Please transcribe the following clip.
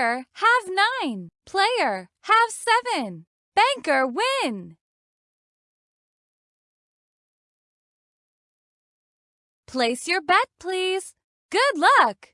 Banker, have nine. Player, have seven. Banker, win. Place your bet, please. Good luck!